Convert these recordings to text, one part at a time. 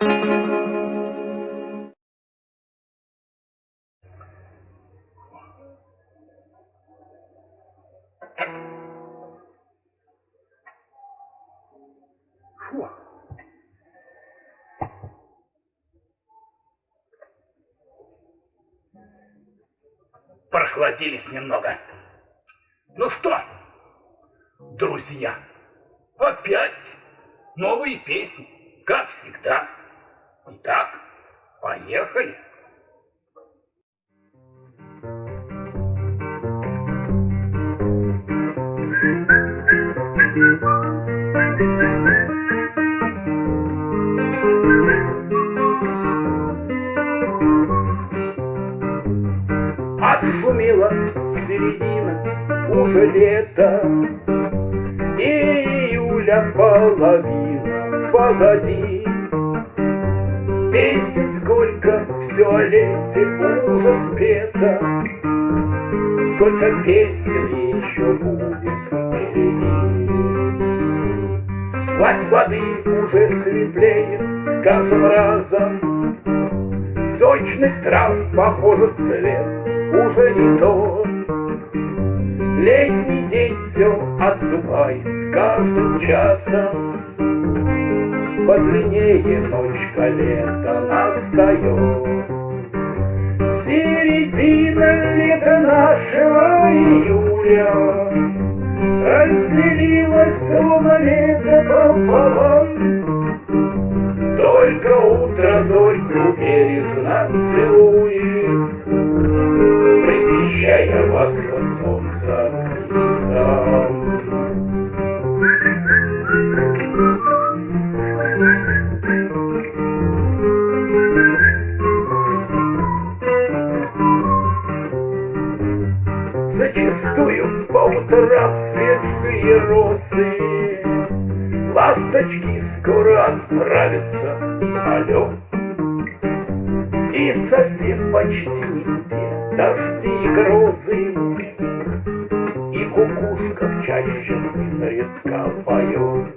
Фу. Прохладились немного. Ну что, друзья, опять новые песни, как всегда. Итак, поехали. Отшумела середина, уже И июля половина позади. Песен сколько, все лете уже спето, Сколько песен еще будет впереди. Гладь воды уже светлеет с каждым разом, Сочных трав, похоже, цвет уже не тот. Летний день все отступает с каждым часом, Подлиннее ночка лета настает. Середина лета нашего июля Разделилась словно лето пополам только утро зорьку бережно целует, Предвещая восход солнца к небесам. Зачастую по утрам свежие росы Ласточки скоро отправятся алло. И совсем почти нигде дожди и грозы, И кукушка в чаще изредка поет.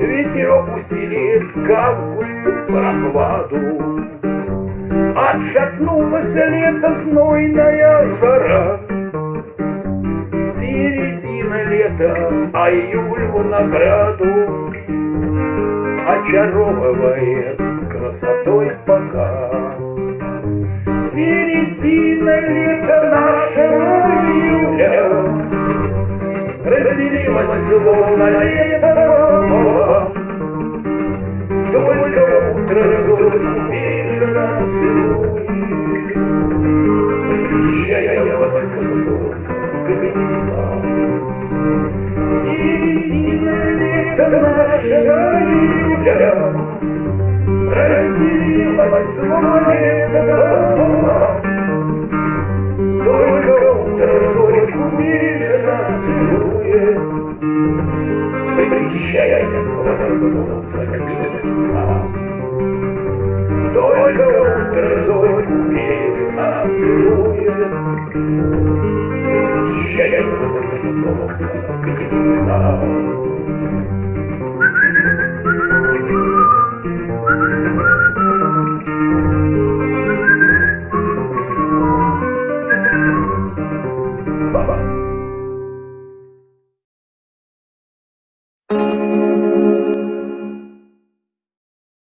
Ветерок усилит к августу прохладу, Отшатнулась лето знойная жара середина лета, а июль в награду. Очаровывает красотой пока. Середина лета нашего Утро зорь бережно целует Прощая вас к солнцу, к небесам лето нашего июля Разделилось лето Только утро зорьку бережно целует Прощая вас к солнцу, к небесам Только целует Прощая вас